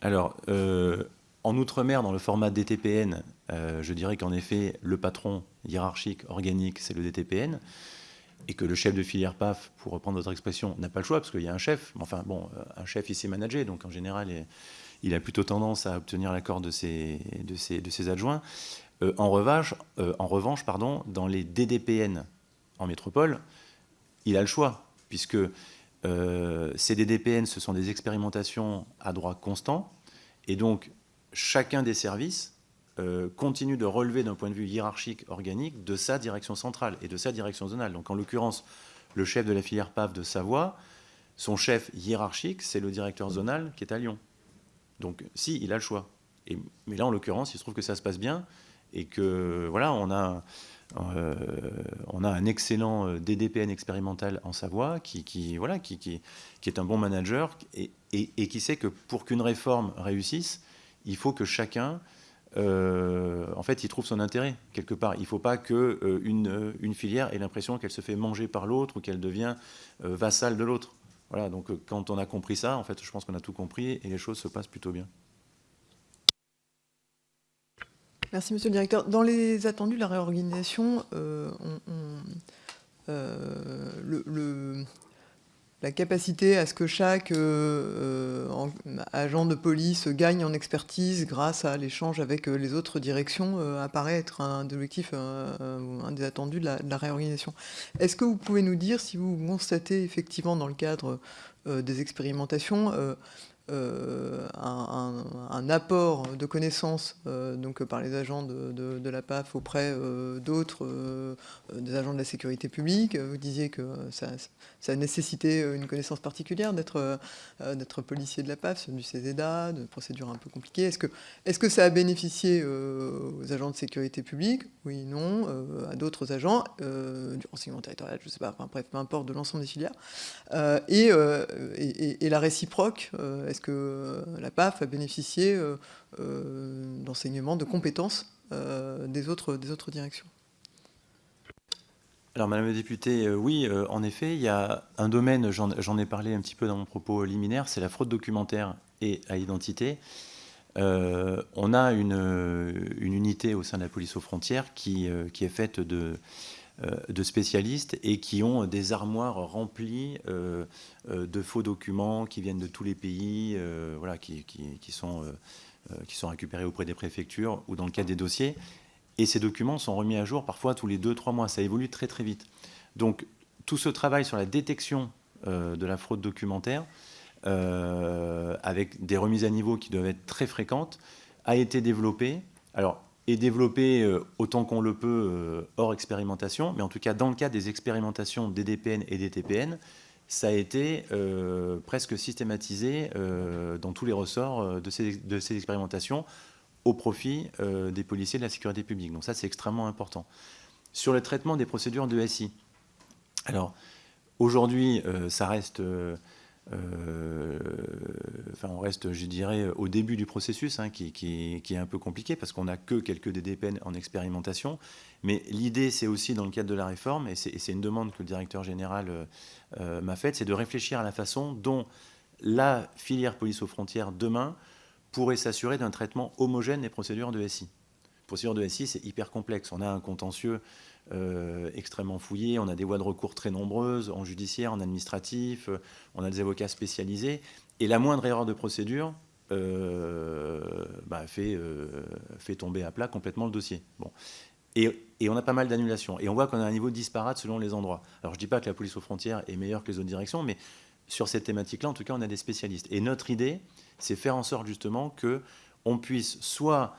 Alors, euh, en Outre-mer, dans le format DTPN, euh, je dirais qu'en effet, le patron hiérarchique, organique, c'est le DTPN, et que le chef de filière PAF, pour reprendre votre expression, n'a pas le choix, parce qu'il y a un chef. Enfin, bon, euh, un chef, il sait manager, donc en général, il a plutôt tendance à obtenir l'accord de ses, adjoints. en revanche, en revanche pardon, dans les DDPN en métropole, il a le choix, puisque euh, ces DDPN, ce sont des expérimentations à droit constant, et donc chacun des services euh, continue de relever d'un point de vue hiérarchique organique de sa direction centrale et de sa direction zonale. Donc en l'occurrence, le chef de la filière PAF de Savoie, son chef hiérarchique, c'est le directeur zonal qui est à Lyon. Donc si, il a le choix. Et, mais là, en l'occurrence, il se trouve que ça se passe bien et que voilà, on a euh, on a un excellent euh, DDPN expérimental en Savoie qui, voilà, qui, qui, est un bon manager et, qui sait que pour qu'une réforme réussisse, il faut que chacun, euh, en fait, il trouve son intérêt quelque part. Il ne faut pas qu'une une filière ait l'impression qu'elle se fait manger par l'autre ou qu'elle devient vassale de l'autre. Voilà, donc quand on a compris ça, en fait, je pense qu'on a tout compris et les choses se passent plutôt bien. Merci, monsieur le directeur. Dans les attendus de la réorganisation, euh, euh, la capacité à ce que chaque euh, agent de police gagne en expertise grâce à l'échange avec les autres directions apparaît être un objectif, un des attendus de la, de la réorganisation. Est-ce que vous pouvez nous dire si vous constatez effectivement dans le cadre des expérimentations euh, un, apport de connaissances euh, donc, par les agents de, la PAF auprès euh, d'autres, des agents de la sécurité publique. Vous disiez que ça, ça nécessitait une connaissance particulière d'être policier de la PAF, du CESEDA, de procédures un peu compliquées. Est-ce que, est que ça a bénéficié aux agents de sécurité publique? Oui, non. à d'autres agents du renseignement territorial, je ne sais pas, enfin, bref, peu importe, de l'ensemble des filières. Et, et, la réciproque, est-ce que euh, la PAF a bénéficié euh, euh, d'enseignements, de compétences des, autres, des autres directions alors, Madame la députée, oui, en effet, il y a un domaine, j'en ai parlé un petit peu dans mon propos liminaire, c'est la fraude documentaire et à identité. On a une, unité au sein de la police aux frontières qui, est faite de, spécialistes et qui ont des armoires remplies de faux documents qui viennent de tous les pays, voilà, qui, sont, qui sont récupérés auprès des préfectures ou dans le cadre des dossiers. Et ces documents sont remis à jour parfois tous les deux, trois mois. Ça évolue très très vite. Donc tout ce travail sur la détection euh, de la fraude documentaire, euh, avec des remises à niveau qui doivent être très fréquentes, a été développé. Alors, est développé euh, autant qu'on le peut hors expérimentation, mais en tout cas dans le cadre des expérimentations des DPN et des TPN, ça a été presque systématisé dans tous les ressorts de ces, expérimentations au profit euh, des policiers de la sécurité publique. Donc ça, c'est extrêmement important. Sur le traitement des procédures de SI, alors aujourd'hui, euh, ça reste... Euh, enfin, on reste, je dirais, au début du processus, hein, qui, est un peu compliqué parce qu'on n'a que quelques DDPN en expérimentation. Mais l'idée, c'est aussi dans le cadre de la réforme, et c'est une demande que le directeur général m'a faite, c'est de réfléchir à la façon dont la filière police aux frontières demain pourrait s'assurer d'un traitement homogène des procédures de SI. Procédures de SI, c'est hyper complexe. On a un contentieux euh, extrêmement fouillé, on a des voies de recours très nombreuses, en judiciaire, en administratif, euh, on a des avocats spécialisés, et la moindre erreur de procédure euh, bah, fait, tomber à plat complètement le dossier. Bon. Et, et, on a pas mal d'annulations. Et on voit qu'on a un niveau disparate selon les endroits. Alors je ne dis pas que la police aux frontières est meilleure que les autres directions, mais sur cette thématique-là, en tout cas, on a des spécialistes. Et notre idée, c'est faire en sorte justement que on puisse soit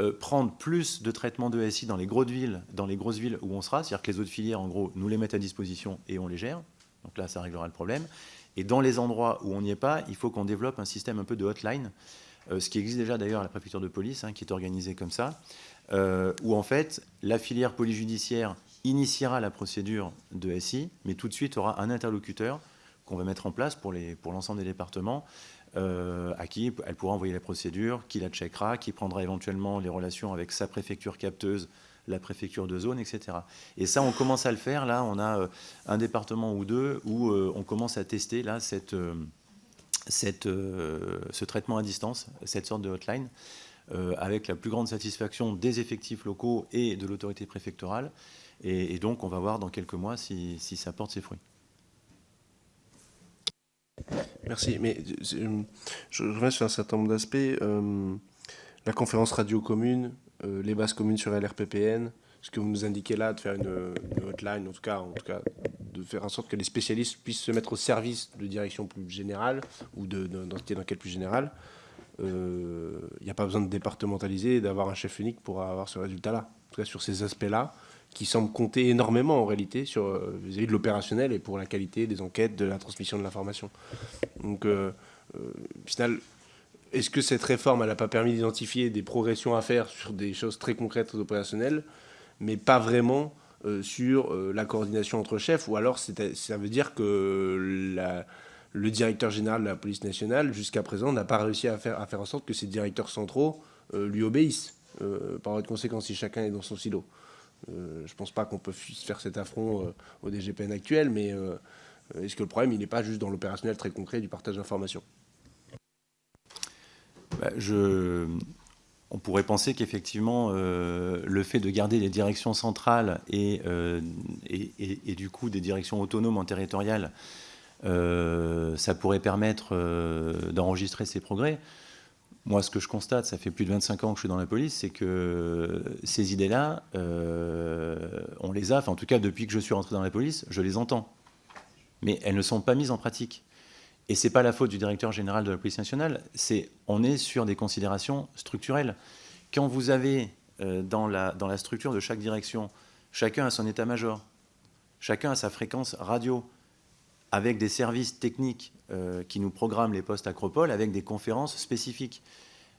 euh, prendre plus de traitements de SI dans les grosses villes, dans les grosses villes où on sera, c'est-à-dire que les autres filières, en gros, nous les mettent à disposition et on les gère. Donc là, ça réglera le problème. Et dans les endroits où on n'y est pas, il faut qu'on développe un système un peu de hotline, euh, ce qui existe déjà d'ailleurs à la préfecture de police, hein, qui est organisé comme ça, euh, où en fait la filière police judiciaire initiera la procédure de SI, mais tout de suite aura un interlocuteur qu'on va mettre en place pour l'ensemble pour des départements, euh, à qui elle pourra envoyer la procédure, qui la checkera, qui prendra éventuellement les relations avec sa préfecture capteuse, la préfecture de zone, etc. Et ça, on commence à le faire. Là, on a euh, un département ou deux où euh, on commence à tester là, cette, cette, ce traitement à distance, cette sorte de hotline, avec la plus grande satisfaction des effectifs locaux et de l'autorité préfectorale. Et, donc, on va voir dans quelques mois si, si ça porte ses fruits. Merci, mais euh, je reviens sur un certain nombre d'aspects. Euh, la conférence radio commune, euh, les bases communes sur LRPPN, ce que vous nous indiquez là, de faire une, hotline, en tout, cas, en tout cas, de faire en sorte que les spécialistes puissent se mettre au service de direction plus générale ou d'entité d'enquête plus générale. Il n'y a pas besoin de départementaliser et d'avoir un chef unique pour avoir ce résultat-là. En tout cas, sur ces aspects-là, qui semble compter énormément en réalité sur euh, de l'opérationnel et pour la qualité des enquêtes, de la transmission de l'information. Donc, euh, euh, final, est-ce que cette réforme, n'a pas permis d'identifier des progressions à faire sur des choses très concrètes opérationnelles, mais pas vraiment sur la coordination entre chefs, ou alors ça veut dire que le directeur général de la police nationale, jusqu'à présent, n'a pas réussi à faire, à faire en sorte que ces directeurs centraux lui obéissent, par votre conséquence, si chacun est dans son silo. Euh, je ne pense pas qu'on peut faire cet affront euh, au DGPN actuel, mais euh, est-ce que le problème, il n'est pas juste dans l'opérationnel très concret du partage d'informations? Bah, je... On pourrait penser qu'effectivement, le fait de garder les directions centrales et, et, du coup des directions autonomes en territorial, ça pourrait permettre d'enregistrer ces progrès. Moi, ce que je constate, ça fait plus de 25 ans que je suis dans la police, c'est que ces idées-là, euh, on les a, enfin en tout cas depuis que je suis rentré dans la police, je les entends. Mais elles ne sont pas mises en pratique. Et ce n'est pas la faute du directeur général de la police nationale, c'est on est sur des considérations structurelles. Quand vous avez euh, dans, la, dans la structure de chaque direction, chacun a son état-major, chacun a sa fréquence radio, avec des services techniques euh, qui nous programment les postes Acropole, avec des conférences spécifiques.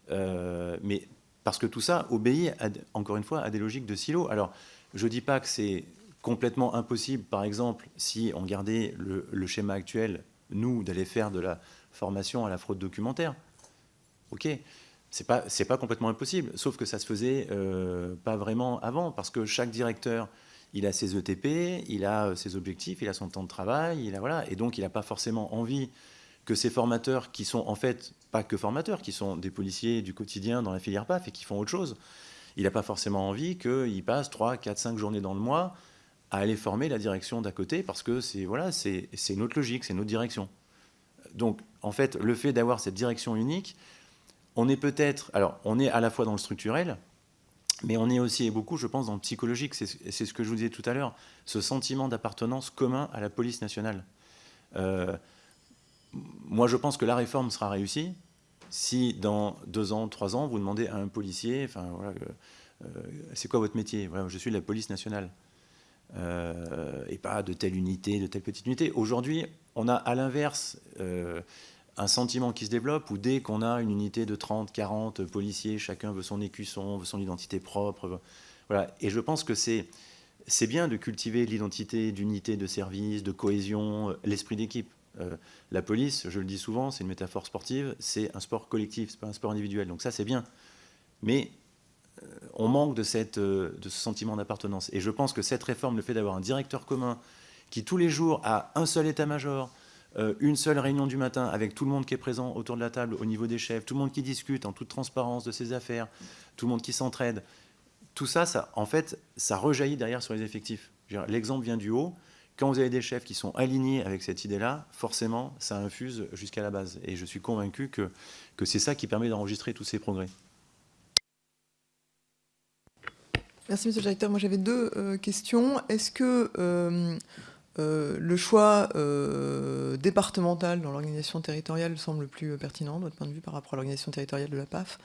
Euh, mais parce que tout ça obéit, encore une fois, à des logiques de silo. Alors, je ne dis pas que c'est complètement impossible, par exemple, si on gardait le, schéma actuel, nous, d'aller faire de la formation à la fraude documentaire. OK, c'est pas, pas complètement impossible, sauf que ça se faisait euh, pas vraiment avant, parce que chaque directeur il a ses ETP, il a ses objectifs, il a son temps de travail, il a, voilà, et donc il n'a pas forcément envie que ces formateurs, qui sont en fait pas que formateurs, qui sont des policiers du quotidien dans la filière PAF et qui font autre chose, il n'a pas forcément envie qu'ils passent 3, 4, 5 journées dans le mois à aller former la direction d'à côté parce que c'est voilà, c'est notre logique, c'est notre direction. Donc, en fait, le fait d'avoir cette direction unique, on est peut-être, alors, on est à la fois dans le structurel, mais on est aussi beaucoup, je pense, dans le psychologique. C'est ce que je vous disais tout à l'heure, ce sentiment d'appartenance commun à la police nationale. Euh, moi, je pense que la réforme sera réussie si, dans deux ans, trois ans, vous demandez à un policier, enfin, voilà, euh, c'est quoi votre métier? Je suis de la police nationale. Euh, et pas de telle unité, de telle petite unité. Aujourd'hui, on a à l'inverse un sentiment qui se développe où dès qu'on a une unité de 30, 40 policiers, chacun veut son écusson, veut son identité propre. Voilà. Et je pense que c'est bien de cultiver l'identité d'unité de service, de cohésion, euh, l'esprit d'équipe. Euh, la police, je le dis souvent, c'est une métaphore sportive, c'est un sport collectif, c'est pas un sport individuel. Donc ça, c'est bien. Mais euh, on manque de, cette, de ce sentiment d'appartenance. Et je pense que cette réforme, le fait d'avoir un directeur commun qui tous les jours a un seul état-major, euh, une seule réunion du matin avec tout le monde qui est présent autour de la table au niveau des chefs, tout le monde qui discute en toute transparence de ses affaires, tout le monde qui s'entraide. Tout ça, en fait, ça rejaillit derrière sur les effectifs. L'exemple vient du haut. Quand vous avez des chefs qui sont alignés avec cette idée-là, forcément, ça infuse jusqu'à la base. Et je suis convaincu que, que c'est ça qui permet d'enregistrer tous ces progrès. Merci, Monsieur le Directeur. Moi, j'avais deux euh, questions. Est-ce que euh, euh, le choix euh, départemental dans l'organisation territoriale semble plus pertinent, de votre point de vue, par rapport à l'organisation territoriale de la PAF.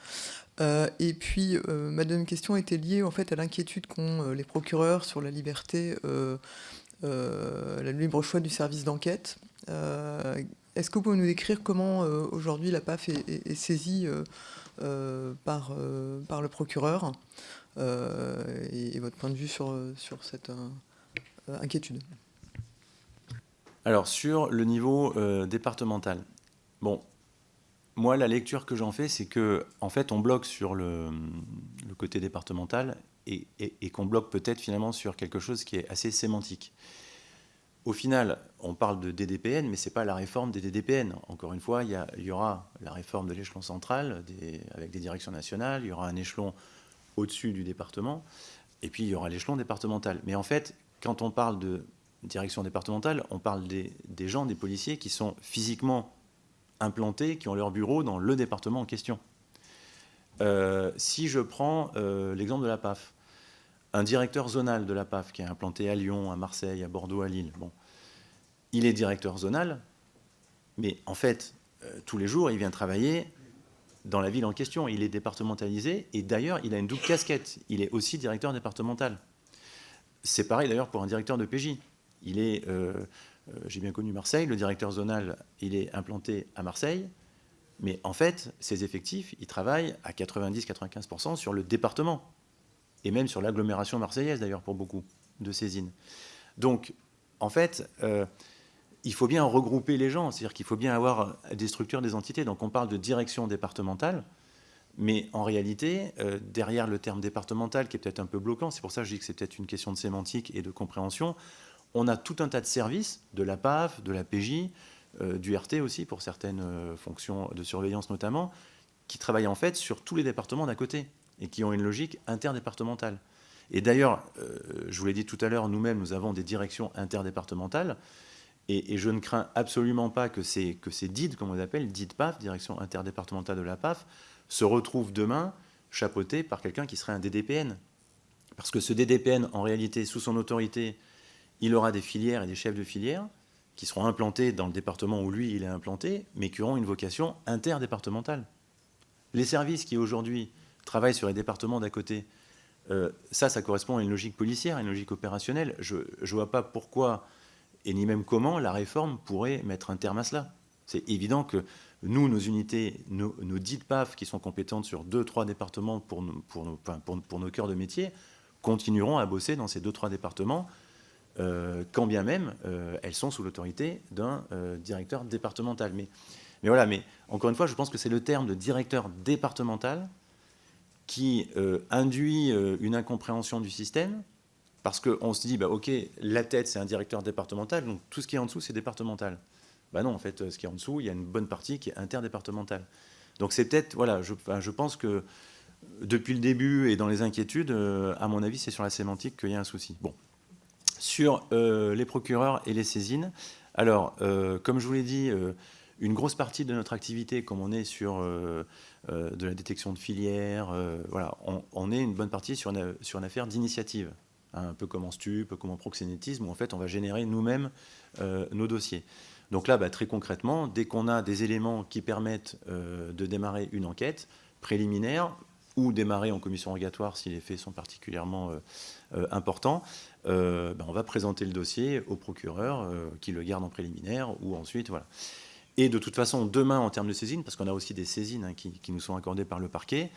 Euh, et puis, ma deuxième question était liée en fait à l'inquiétude qu'ont les procureurs sur la liberté, la libre choix du service d'enquête. Est-ce que vous pouvez nous décrire comment aujourd'hui la PAF est, saisie par, le procureur et, votre point de vue sur cette inquiétude? Alors, sur le niveau euh, départemental, bon, moi, la lecture que j'en fais, c'est que, en fait, on bloque sur le, côté départemental et, qu'on bloque peut-être finalement sur quelque chose qui est assez sémantique. Au final, on parle de DDPN, mais ce n'est pas la réforme des DDPN. Encore une fois, il y, aura la réforme de l'échelon central avec des directions nationales, il y aura un échelon au-dessus du département, et puis il y aura l'échelon départemental. Mais en fait, quand on parle de direction départementale, on parle des, gens, des policiers qui sont physiquement implantés, qui ont leur bureau dans le département en question. Euh, si je prends euh, l'exemple de la PAF, un directeur zonal de la PAF qui est implanté à Lyon, à Marseille, à Bordeaux, à Lille, bon, il est directeur zonal, mais en fait, euh, tous les jours, il vient travailler dans la ville en question. Il est départementalisé et d'ailleurs, il a une double casquette. Il est aussi directeur départemental. C'est pareil d'ailleurs pour un directeur de PJ il est, euh, euh, j'ai bien connu Marseille, le directeur zonal, il est implanté à Marseille, mais en fait, ses effectifs, ils travaillent à 90-95% sur le département, et même sur l'agglomération marseillaise d'ailleurs pour beaucoup de saisines. Donc, en fait, euh, il faut bien regrouper les gens, c'est-à-dire qu'il faut bien avoir des structures, des entités. Donc on parle de direction départementale, mais en réalité, derrière le terme départemental, qui est peut-être un peu bloquant, c'est pour ça que je dis que c'est peut-être une question de sémantique et de compréhension, on a tout un tas de services, de la PAF, de la PJ, euh, du RT aussi pour certaines euh, fonctions de surveillance notamment, qui travaillent en fait sur tous les départements d'à côté et qui ont une logique interdépartementale. Et d'ailleurs, euh, je vous l'ai dit tout à l'heure, nous-mêmes, nous avons des directions interdépartementales et, je ne crains absolument pas que ces, que ces DID, comme on les appelle, DID PAF, direction interdépartementale de la PAF, se retrouvent demain chapeautés par quelqu'un qui serait un DDPN. Parce que ce DDPN, en réalité, sous son autorité, il aura des filières et des chefs de filière qui seront implantés dans le département où lui il est implanté, mais qui auront une vocation interdépartementale. Les services qui aujourd'hui travaillent sur les départements d'à côté, euh, ça, ça correspond à une logique policière, à une logique opérationnelle. Je ne vois pas pourquoi, et ni même comment, la réforme pourrait mettre un terme à cela. C'est évident que nous, nos unités, nos, dites PAF qui sont compétentes sur deux, trois départements pour pour, nos, pour nos cœurs de métier, continueront à bosser dans ces deux, trois départements euh, quand bien même euh, elles sont sous l'autorité d'un euh, directeur départemental. Mais, voilà, mais encore une fois, je pense que c'est le terme de directeur départemental qui induit une incompréhension du système, parce qu'on se dit, bah, ok, la tête, c'est un directeur départemental, donc tout ce qui est en dessous, c'est départemental. Bah non, en fait, ce qui est en dessous, il y a une bonne partie qui est interdépartementale. Donc c'est peut-être, voilà, je, je, pense que depuis le début et dans les inquiétudes, à mon avis, c'est sur la sémantique qu'il y a un souci. Bon. Sur euh, les procureurs et les saisines, alors, euh, comme je vous l'ai dit, une grosse partie de notre activité, comme on est sur de la détection de filières, on, est une bonne partie sur une, affaire d'initiative, hein, un peu comme en stup, comme en proxénétisme, où en fait on va générer nous-mêmes nos dossiers. Donc là, bah, très concrètement, dès qu'on a des éléments qui permettent euh, de démarrer une enquête préliminaire ou démarrer en commission rogatoire si les faits sont particulièrement euh, euh, importants, bah, on va présenter le dossier au procureur qui le garde en préliminaire ou ensuite, voilà. Et de toute façon, demain, en termes de saisine, parce qu'on a aussi des saisines hein, qui, nous sont accordées par le parquet,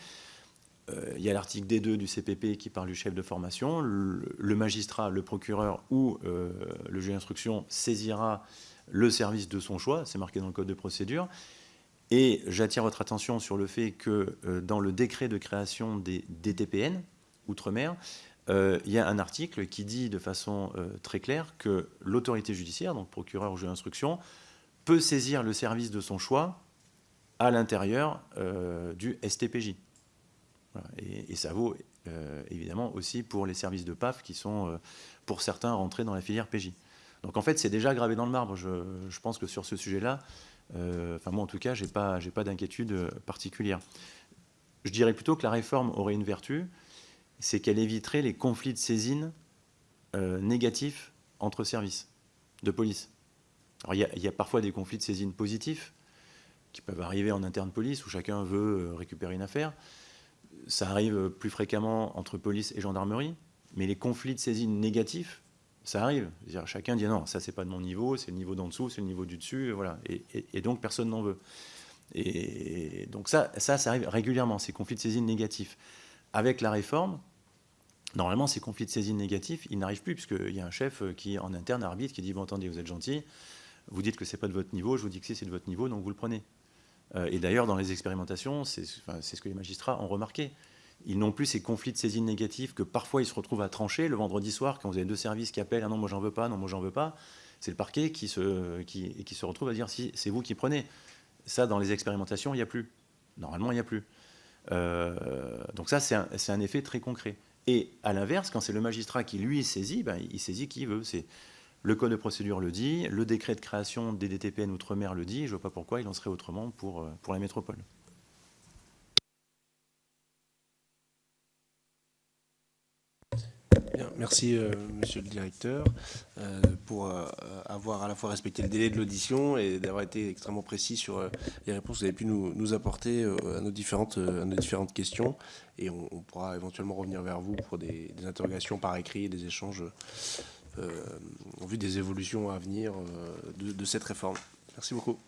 il y a l'article D2 du CPP qui parle du chef de formation. Le, magistrat, le procureur ou le juge d'instruction saisira le service de son choix, c'est marqué dans le code de procédure. Et j'attire votre attention sur le fait que euh, dans le décret de création des DTPN, Outre-mer, euh, il y a un article qui dit de façon euh, très claire que l'autorité judiciaire, donc procureur ou juge d'instruction, peut saisir le service de son choix à l'intérieur du STPJ. Et, ça vaut évidemment aussi pour les services de PAF qui sont, pour certains, rentrés dans la filière PJ. Donc en fait, c'est déjà gravé dans le marbre. Je, pense que sur ce sujet-là, enfin moi en tout cas, je n'ai pas, pas d'inquiétude euh, particulière. Je dirais plutôt que la réforme aurait une vertu, c'est qu'elle éviterait les conflits de saisine euh, négatifs entre services de police. Alors il y, a parfois des conflits de saisine positifs qui peuvent arriver en interne police où chacun veut récupérer une affaire. Ça arrive plus fréquemment entre police et gendarmerie, mais les conflits de saisine négatifs, ça arrive. chacun dit non, ça c'est pas de mon niveau, c'est le niveau d'en dessous, c'est le niveau du dessus, voilà. Et, donc personne n'en veut. Et donc ça, ça, ça arrive régulièrement, ces conflits de saisine négatifs. Avec la réforme, normalement ces conflits de saisine négatifs, ils n'arrivent plus, puisqu'il y a un chef qui, en interne, arbitre, qui dit, bon, attendez, vous êtes gentil, vous dites que c'est pas de votre niveau, je vous dis que c'est de votre niveau, donc vous le prenez. Euh, et d'ailleurs, dans les expérimentations, c'est ce que les magistrats ont remarqué. Ils n'ont plus ces conflits de saisine négatifs que parfois ils se retrouvent à trancher le vendredi soir quand vous avez deux services qui appellent ah non moi j'en veux pas, non moi j'en veux pas. C'est le parquet qui se, qui, se retrouve à dire si c'est vous qui prenez. Ça dans les expérimentations il n'y a plus. Normalement il n'y a plus. Euh, donc ça c'est un, un, effet très concret. Et à l'inverse, quand c'est le magistrat qui lui saisit, ben, il saisit qui veut. C'est le code de procédure le dit, le décret de création des DTPN Outre-mer le dit, je vois pas pourquoi il en serait autrement pour, euh, pour la métropole. Merci euh, monsieur le directeur euh, pour euh, avoir à la fois respecté le délai de l'audition et d'avoir été extrêmement précis sur les réponses que vous avez pu nous, apporter à, nos différentes, nos différentes questions. Et on, pourra éventuellement revenir vers vous pour des, interrogations par écrit et des échanges en vue des évolutions à venir de cette réforme. Merci beaucoup.